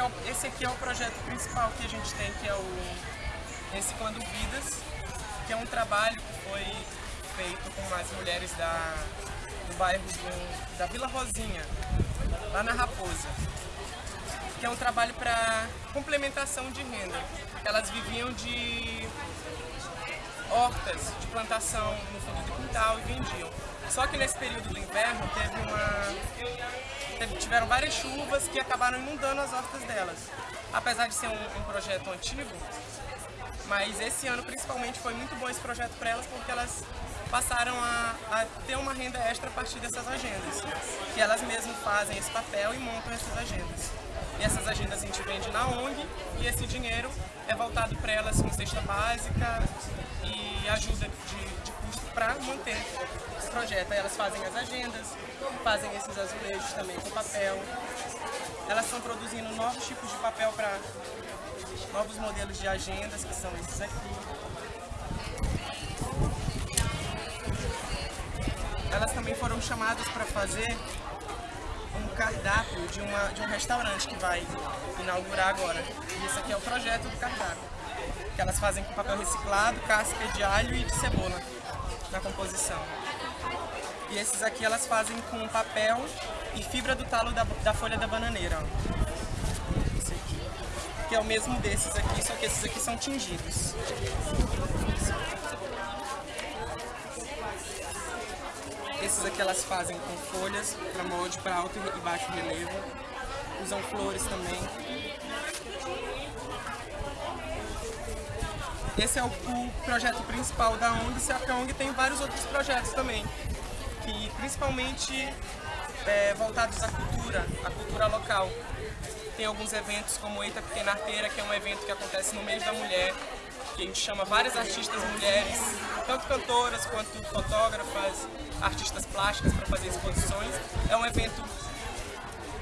esse, é o, esse aqui é o projeto principal que a gente tem, que é o Reciclando Vidas, que é um trabalho que foi feito com as mulheres da, do bairro do, da Vila Rosinha, lá na Raposa, que é um trabalho para complementação de renda. Elas viviam de hortas, de plantação no fundo do quintal e vendiam. Só que nesse período do inverno teve uma, tiveram várias chuvas que acabaram inundando as hortas delas. Apesar de ser um, um projeto antigo, mas esse ano principalmente foi muito bom esse projeto para elas porque elas passaram a, a, ter uma renda extra a partir dessas agendas. Que elas mesmas fazem esse papel e montam essas agendas. E essas agendas a gente vende na ONG e esse dinheiro é voltado para elas com cesta básica e ajuda de, de para manter esse projeto. Elas fazem as agendas, fazem esses azulejos também com papel. Elas estão produzindo novos tipos de papel para novos modelos de agendas, que são esses aqui. Elas também foram chamadas para fazer um cardápio de, uma, de um restaurante que vai inaugurar agora. E esse aqui é o projeto do cardápio. Que elas fazem com papel reciclado, casca de alho e de cebola na composição. E esses aqui elas fazem com papel e fibra do talo da, da folha da bananeira. Ó. Esse aqui. Que é o mesmo desses aqui, só que esses aqui são tingidos. Esses aqui elas fazem com folhas para molde para alto e baixo relevo. Usam flores também. Esse é o, o projeto principal da ONG, que a ONG tem vários outros projetos também, que principalmente é, voltados à cultura, à cultura local. Tem alguns eventos como Eita Pequena Arteira, que é um evento que acontece no mês da mulher, que a gente chama várias artistas mulheres, tanto cantoras quanto fotógrafas, artistas plásticas para fazer exposições. É um evento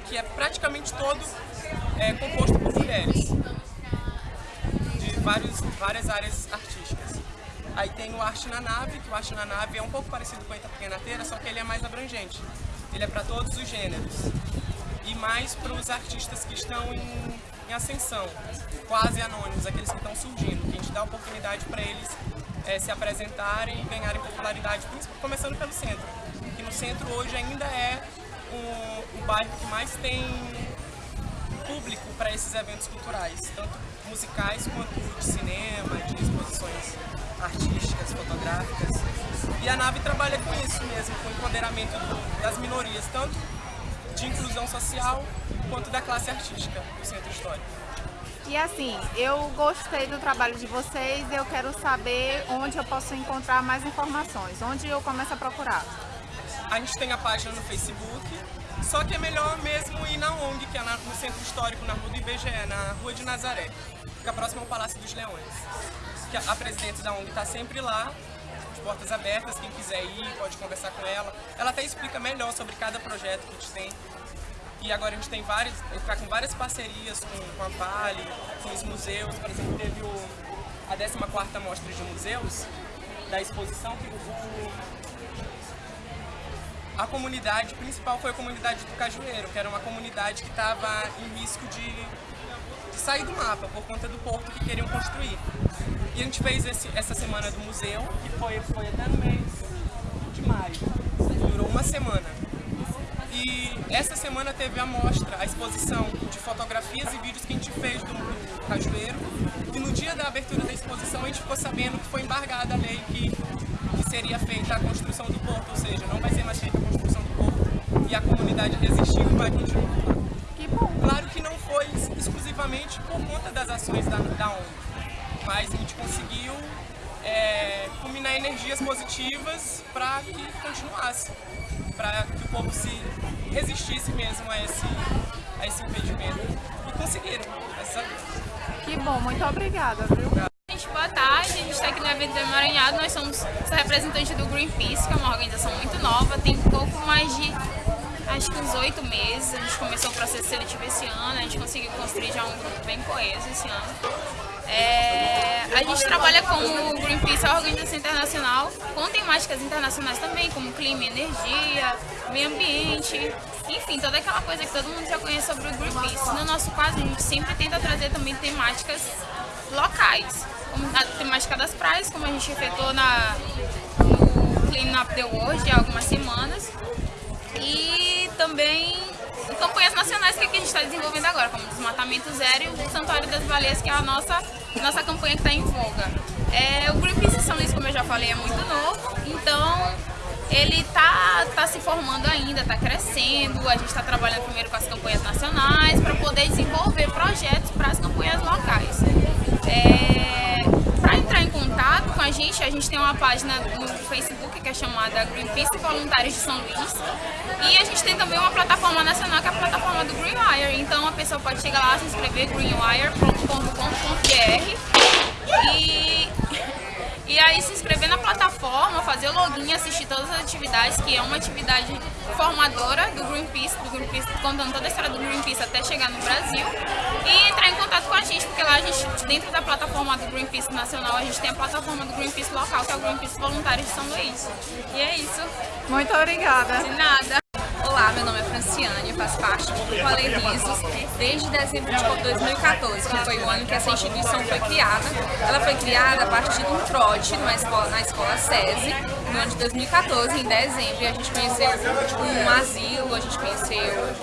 que é praticamente todo é, composto por mulheres, vários, várias áreas artísticas. Aí tem o Arte na Nave, que o Arte na Nave é um pouco parecido com a Eita Pequena Teira, só que ele é mais abrangente. Ele é para todos os gêneros. E mais para os artistas que estão em, em ascensão, quase anônimos, aqueles que estão surgindo, que a gente dá oportunidade para eles é, se apresentarem e ganharem popularidade, começando pelo centro. Que no centro hoje ainda é o, o bairro que mais tem público para esses eventos culturais, tanto musicais quanto de cinema, de exposições artísticas, fotográficas. E a nave trabalha com isso mesmo, com o empoderamento do, das minorias, tanto de inclusão social quanto da classe artística do centro histórico. E assim, eu gostei do trabalho de vocês, eu quero saber onde eu posso encontrar mais informações, onde eu começo a procurar. A gente tem a página no Facebook, só que é melhor mesmo ir na ONG, que é no Centro Histórico, na Rua do IBGE, na Rua de Nazaré, fica próximo ao Palácio dos Leões. Que a presidente da ONG está sempre lá, de portas abertas, quem quiser ir pode conversar com ela. Ela até explica melhor sobre cada projeto que a gente tem e agora a gente tem várias, está com várias parcerias com, com a Vale, com os museus. Por exemplo, teve o, a 14ª Mostra de Museus da exposição que o, a comunidade principal foi a comunidade do Cajueiro, que era uma comunidade que estava em risco de, de, sair do mapa por conta do porto que queriam construir. E a gente fez esse, essa semana do museu, que foi, foi até no mês de maio. Durou uma semana. E essa semana teve a mostra, a exposição de fotografias e vídeos que a gente fez do, Cajueiro. E no dia da abertura da exposição a gente ficou sabendo que foi embargada a lei que seria feita a construção do porto, ou seja, não vai ser mais feita a construção do porto. E a comunidade resistiu e vai continuar. Que bom. Claro que não foi exclusivamente por conta das ações da, da ONG, mas a gente conseguiu é, combinar energias positivas para que continuasse, para que o povo se resistisse mesmo a esse, a esse impedimento. E conseguiram, graças Que bom, muito obrigada, viu boa tarde, a gente está aqui no evento do Emaranhado, nós somos representantes do Greenpeace, que é uma organização muito nova, tem pouco mais de acho que uns oito meses. A gente começou o processo seletivo esse ano, a gente conseguiu construir já um grupo bem coeso esse ano. É, a gente trabalha com o Greenpeace, a organização internacional, com temáticas internacionais também, como clima energia, meio ambiente, enfim, toda aquela coisa que todo mundo já conhece sobre o Greenpeace. No nosso caso, a gente sempre tenta trazer também temáticas locais, temática das praias, como a gente efetuou na, no Clean Up the World há algumas semanas, e também campanhas nacionais que a gente está desenvolvendo agora, como Desmatamento Zero e o Santuário das Baleias, que é a nossa, nossa campanha que está em voga. É, o Greenpeace São Luís, como eu já falei, é muito novo, então ele está tá se formando ainda, está crescendo, a gente está trabalhando primeiro com as campanhas nacionais para poder desenvolver projetos para as campanhas locais. É, para entrar em contato com a gente, a gente tem uma página no Facebook que é chamada Greenpeace Voluntários de São Luís. E a gente tem também uma plataforma nacional que é a plataforma do Greenwire, então a pessoa pode chegar lá, se inscrever greenwire.com.br e e aí se inscrever na plataforma, fazer o login, assistir todas as atividades, que é uma atividade formadora do Greenpeace, do Greenpeace contando toda a história do Greenpeace até chegar no Brasil. E entrar em contato com a gente, porque lá a gente, dentro da plataforma do Greenpeace Nacional, a gente tem a plataforma do Greenpeace local, que é o Greenpeace Voluntários de São Luís. E é isso. Muito obrigada. De nada. Olá, meu nome é Franciane, faço parte do Grupo Alerrisos desde dezembro de 2014, que foi o ano que essa instituição foi criada. Ela foi criada a partir de um trote numa escola, na escola SESI, no ano de 2014, em dezembro, a gente conheceu um asilo, a gente conheceu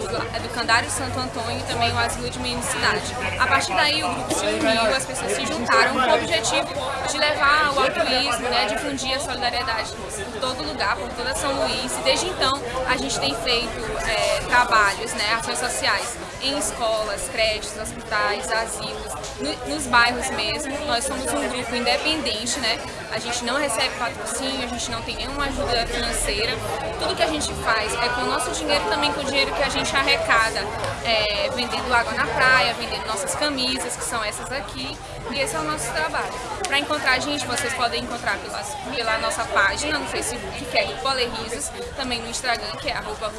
um Educandário Santo Antônio e também o asilo de meninicidade. A partir daí o grupo se uniu, as pessoas se juntaram com o objetivo de levar o altruísmo, né, difundir a solidariedade por todo lugar, por toda São Luís, e desde então a gente tem feito é, trabalhos, né, ações sociais em escolas, créditos, hospitais, asilos, no, nos bairros mesmo. Nós somos um grupo independente, né? A gente não recebe patrocínio, a gente não tem nenhuma ajuda financeira. Tudo que a gente faz é com o nosso dinheiro também com o dinheiro que a gente arrecada, é, vendendo água na praia, vendendo nossas camisas, que são essas aqui. E esse é o nosso trabalho. Para encontrar a gente, vocês podem encontrar pela, pela nossa página no Facebook, que é Grupo Alerrisos, também no Instagram, que é arroba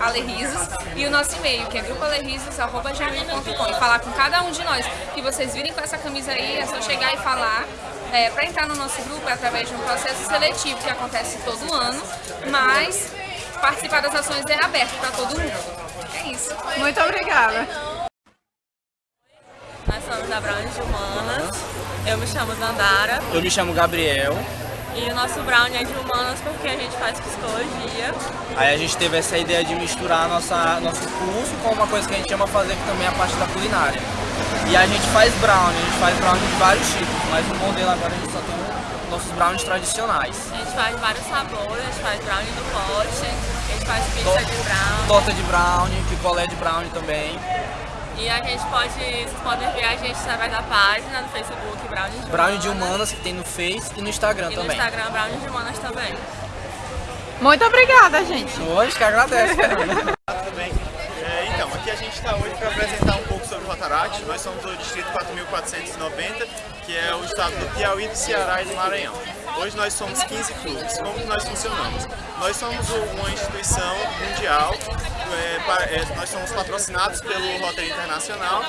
Alerrisos, e o nosso e-mail, que é grupoalerrisos.gmail.com. E falar com cada um de nós, que vocês virem com essa camisa aí, é só chegar e falar. É, para entrar no nosso grupo é através de um processo seletivo que acontece todo ano, mas participar das ações é aberto para todo mundo. É isso. Muito obrigada. Nós somos da Brownie de Humanas. Eu me chamo Dandara. Eu me chamo Gabriel. E o nosso Brownie é de Humanas porque a gente faz psicologia. Aí a gente teve essa ideia de misturar nossa, nosso curso com uma coisa que a gente ama fazer, que também é a parte da culinária. E a gente faz brownie, a gente faz brownie de vários tipos, mas no modelo agora a gente só tem nossos brownies tradicionais. A gente faz vários sabores, a gente faz brownie do pote, a gente faz pizza de brownie. Torta de brownie, picolé de brownie também. E a gente pode, vocês podem ver a gente através da página no Facebook Brownie de Brownie de Humanas, que tem no Face e no Instagram e também. no Instagram Brownie de Humanas também. Muito obrigada, gente. Hoje que agradece. Tudo bem? É, então, aqui a gente está hoje para apresentar um pouco sobre o Rotaract. Nós somos do Distrito 4.490, que é o estado do Piauí, do Ceará e do Maranhão. Hoje nós somos 15 clubes. Como nós funcionamos? Nós somos uma instituição mundial, é, é, nós somos patrocinados pelo Rotary Internacional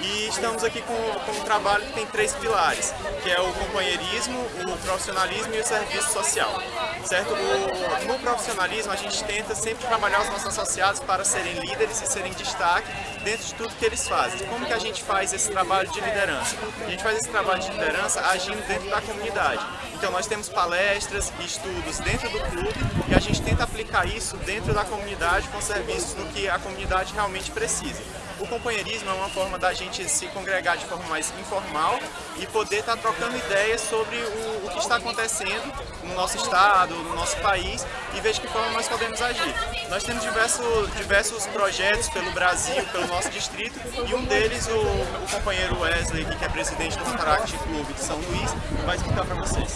e estamos aqui com, com um trabalho que tem três pilares, que é o companheirismo, o profissionalismo e o serviço social. Certo? O, no profissionalismo a gente tenta sempre trabalhar os nossos associados para serem líderes e serem destaque dentro de tudo que eles fazem. Como que a gente faz esse trabalho de liderança? A gente faz esse trabalho de liderança agindo dentro da comunidade. Então nós temos palestras e estudos dentro do clube e a gente tenta aplicar isso dentro da comunidade com serviços no que a comunidade realmente precisa. O companheirismo é uma forma da gente se congregar de forma mais informal e poder estar trocando ideias sobre o, o que está acontecendo no nosso estado, no nosso país e ver de que forma nós podemos agir. Nós temos diversos, diversos projetos pelo Brasil, pelo nosso distrito e um deles o, o companheiro Wesley, que é presidente do Cataract Clube de São Luís, vai explicar para vocês.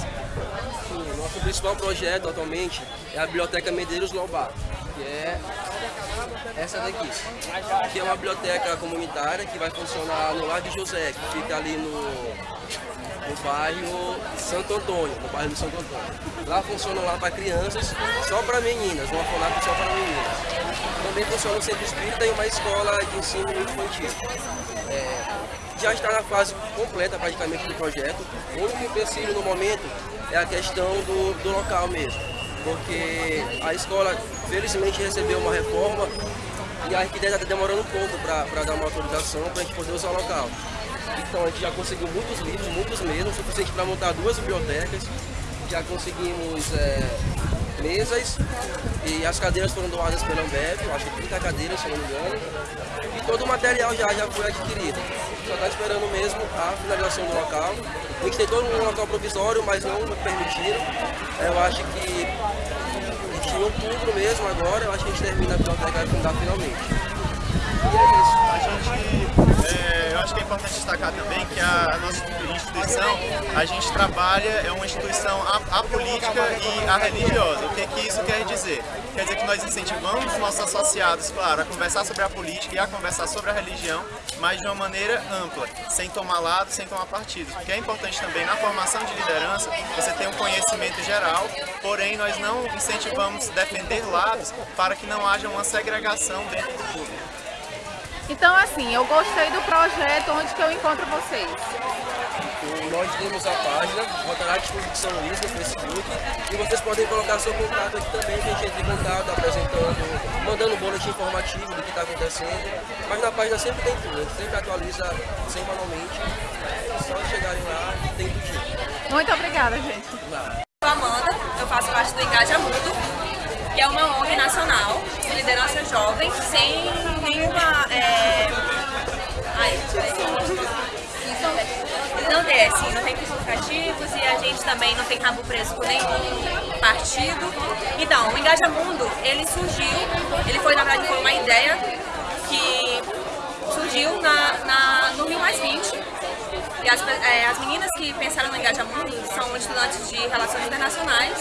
Sim, nosso principal projeto atualmente é a Biblioteca Medeiros Lobar, que é essa daqui, que é uma biblioteca comunitária que vai funcionar no Lar de José, que fica ali no no bairro Santo Antônio, no bairro do Santo Antônio. Lá funciona lá para crianças, só para meninas, um orfanato só para meninas. Também funciona o centro espírita e uma escola de ensino infantil. É, já está na fase completa praticamente do projeto. O único empecilho no momento é a questão do, do local mesmo, porque a escola felizmente recebeu uma reforma e a arquiteta está demorando um pouco para dar uma autorização para a gente poder usar o local. Então a gente já conseguiu muitos livros, muitos mesmo, suficiente para montar duas bibliotecas. Já conseguimos é, mesas e as cadeiras foram doadas pela Ambev, acho que 30 cadeiras, se não me engano. E todo o material já, já foi adquirido. Só está esperando mesmo a finalização do local. A gente tentou um local provisório, mas não permitiram. Eu acho que em outubro mesmo agora, eu acho que a gente termina a biblioteca e fundar finalmente. E é isso. A gente, é, que é importante destacar também que a nossa instituição, a gente trabalha, é uma instituição apolítica e a religiosa. O que, que isso quer dizer? Quer dizer que nós incentivamos os nossos associados, claro, a conversar sobre a política e a conversar sobre a religião, mas de uma maneira ampla, sem tomar lado, sem tomar partido. Porque é importante também na formação de liderança você ter um conhecimento geral, porém nós não incentivamos defender lados para que não haja uma segregação dentro do público. Então, assim, eu gostei do projeto, onde que eu encontro vocês? Nós temos a página Rotaract de São Luís no Facebook e vocês podem colocar seu contato aqui também, que a gente entra em contato, apresentando, mandando um boletim informativo do que está acontecendo. Mas na página sempre tem tudo, a gente sempre atualiza semanalmente. É só chegarem lá, tem tudo. Muito obrigada, gente. Sou Amanda, eu faço parte do Engaja Mudo, que é uma ONG nacional de liderança jovem, sem nenhuma... É... Ai, não tem, assim, não tem justificativos e a gente também não tem rabo preso por nenhum partido. Então, o Engaja Mundo, ele surgiu, ele foi, na verdade, foi uma ideia que surgiu na, na, no Rio Mais 20, e as, é, as, meninas que pensaram no Engaja Mundo são estudantes de Relações Internacionais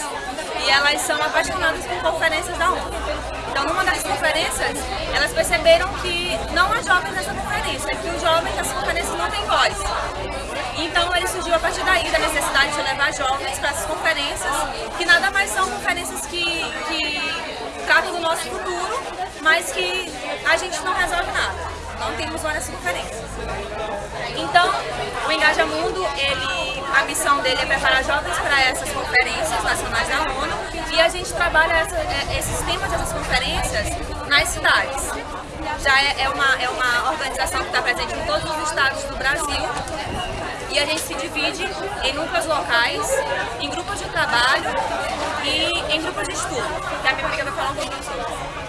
e elas são apaixonadas por conferências da ONU. Então, numa das conferências, elas perceberam que não há jovens nessa conferência, que os jovens nessa conferência não têm voz. Então ele surgiu a partir daí da necessidade de levar jovens para essas conferências, que nada mais são conferências que, que tratam do nosso futuro, mas que a gente não resolve nada. Não temos várias conferências. Então, o Engaja Mundo, ele, a missão dele é preparar jovens para essas conferências nacionais da ONU e a gente trabalha essa, é, esses temas dessas conferências nas cidades. Já é, é, uma, é uma organização que está presente em todos os estados do Brasil e a gente se divide em núcleos locais, em grupos de trabalho e em grupos de estudo. Que a minha amiga vai falar um pouquinho sobre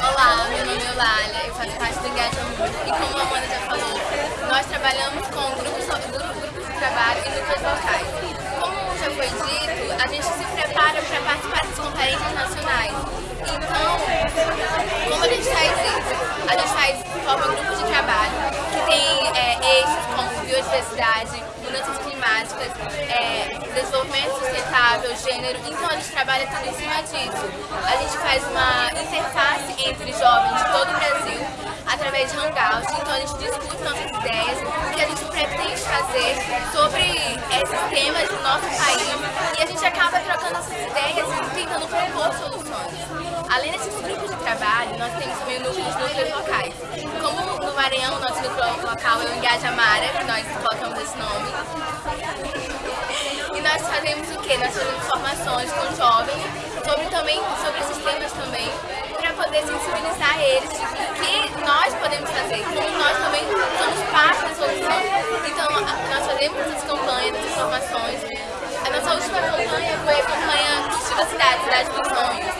Olá, meu nome é Lália, eu faço parte do Engajamento e como a Amanda já falou, nós trabalhamos com grupos, grupos de trabalho e núcleos locais. Como já foi dito, a gente se prepara para participar das conferências nacionais. Então, como a gente faz isso? A gente faz, forma grupos de trabalho que tem é, eixos como biodiversidade, climáticas, é, desenvolvimento sustentável, gênero, então a gente trabalha tudo em cima disso. A gente faz uma interface entre jovens de todo o Brasil, através de hangouts, então a gente discute nossas ideias, o que a gente pretende fazer sobre esses temas do nosso país e a gente acaba trocando essas ideias e tentando propor soluções. Além desses grupos de trabalho, nós temos também núcleos, núcleos locais. Como no Maranhão, nosso núcleo local é o Engajamara, que nós colocamos esse nome. Nós fazemos o quê? Nós fazemos formações com jovens sobre, também, sobre esses temas também, para poder sensibilizar eles o que nós podemos fazer, como nós também somos parte da solução. Então, nós fazemos essas campanhas, essas formações. A nossa última campanha foi a campanha Estilo Cidade, Cidade dos Sonhos.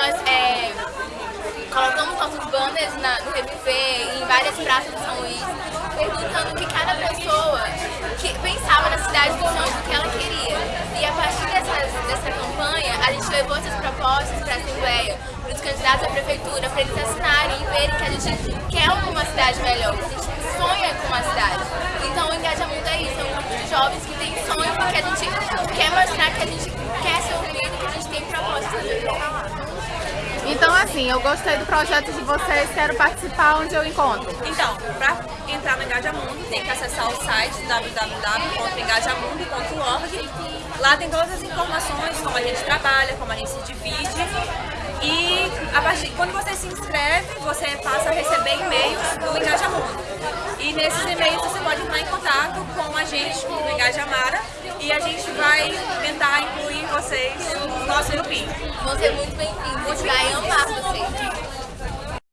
Nós é, colocamos nossos banners na, no Reviver, em várias praças de São Luís, perguntando que cada pessoa que pensava na cidade do sonhos, propostas para a Assembleia, para os candidatos à Prefeitura, para eles assinarem e verem que a gente quer uma cidade melhor, que a gente sonha com uma cidade. Então o Engajamento é isso, é um grupo de jovens que tem sonho, porque a gente quer mostrar que a gente quer ser ouvido, que a gente tem propostas. Então assim, eu gostei do projeto de vocês, quero participar, onde eu encontro? Então, para entrar no Engajamundo, tem que acessar o site www.engajamundo.org. Lá tem todas as informações, como a gente trabalha, como a gente se divide. E a partir, quando você se inscreve, você passa a receber e-mails do Engajamundo. E nesses e-mails você pode entrar em contato com a gente, com o Engajamara, e a gente vai tentar incluir vocês no nosso grupinho. Você é muito bem-vindo. A gente vai amar vocês.